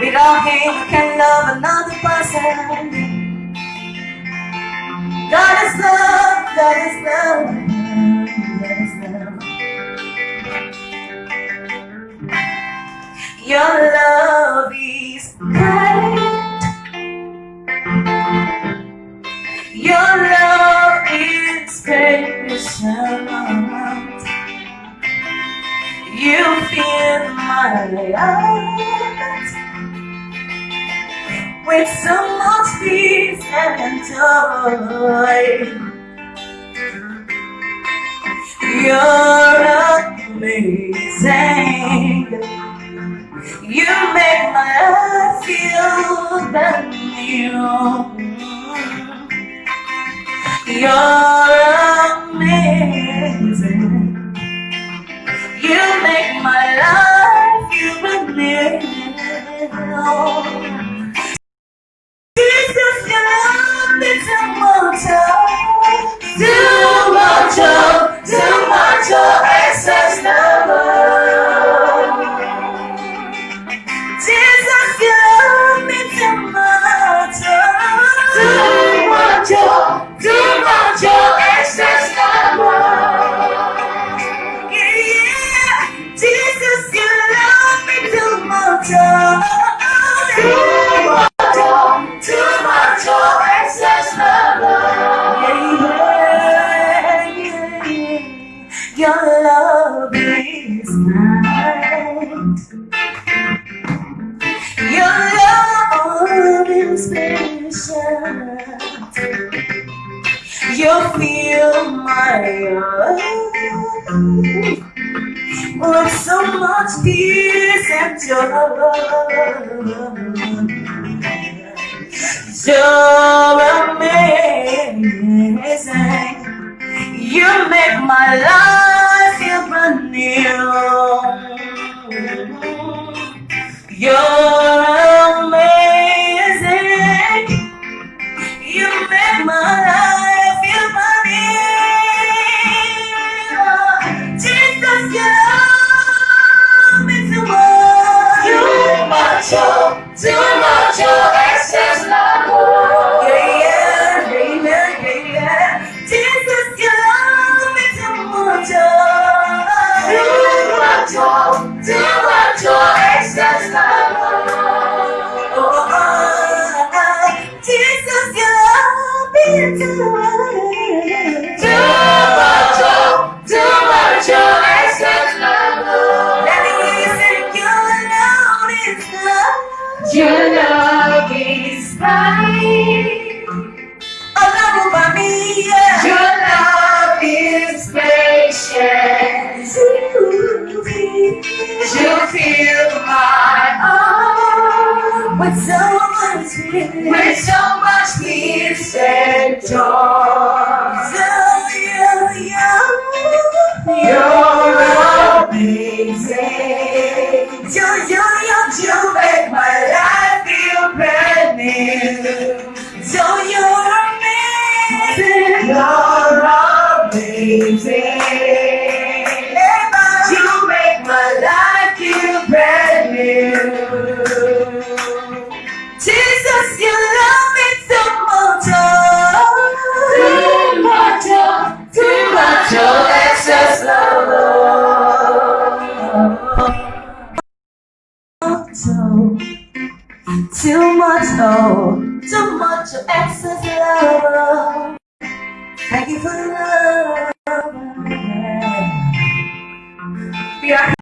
We don't hate, we can love another person. God is love, God is love, is love. Your love is great. Your love is patient. You fill my heart with so much peace and joy. You're amazing. You make my life feel brand new. You're with so much peace and joy. You're amazing. You make my life Your love is right. Much, oh, too much of excess love. Thank you for the love. We are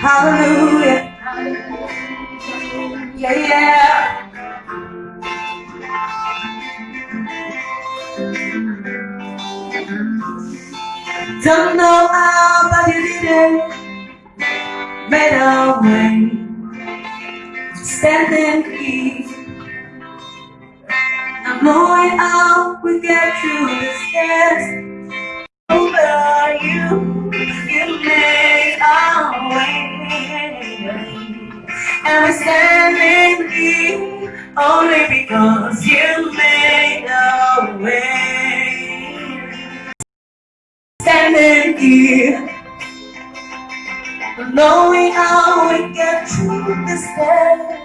Hallelujah. Yeah, yeah. Don't know how, but you did it. Made a way. Standing here. I'm knowing how we get through this test. Are you? You made a way. And we're standing here only because you made a way. Standing here knowing how we get through this test.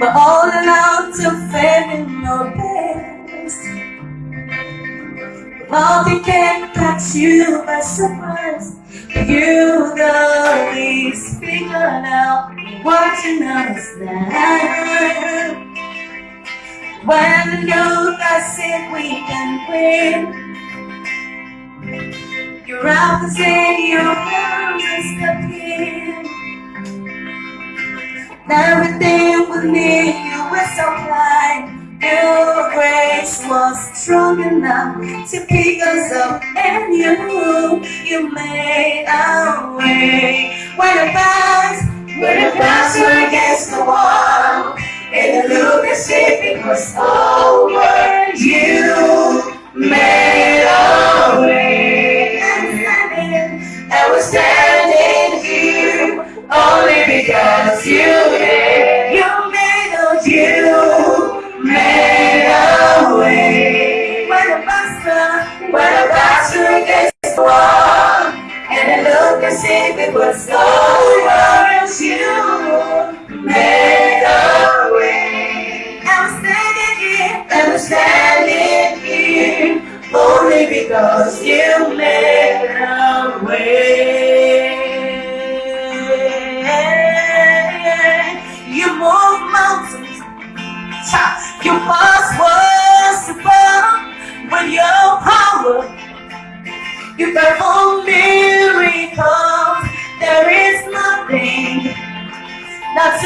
We're all allowed to fail in our best. Nothing can catch you by surprise. You the least figured out what you understand. When you guys think we can win. Your arms in your arms is stepping. Everything with me, you were so kind. Your grace was strong enough to pick us up, and you, you made a way. When the backs, when the backs were against the wall, and the if it was over, you you walls above with your power. You perform miracles. There is nothing that's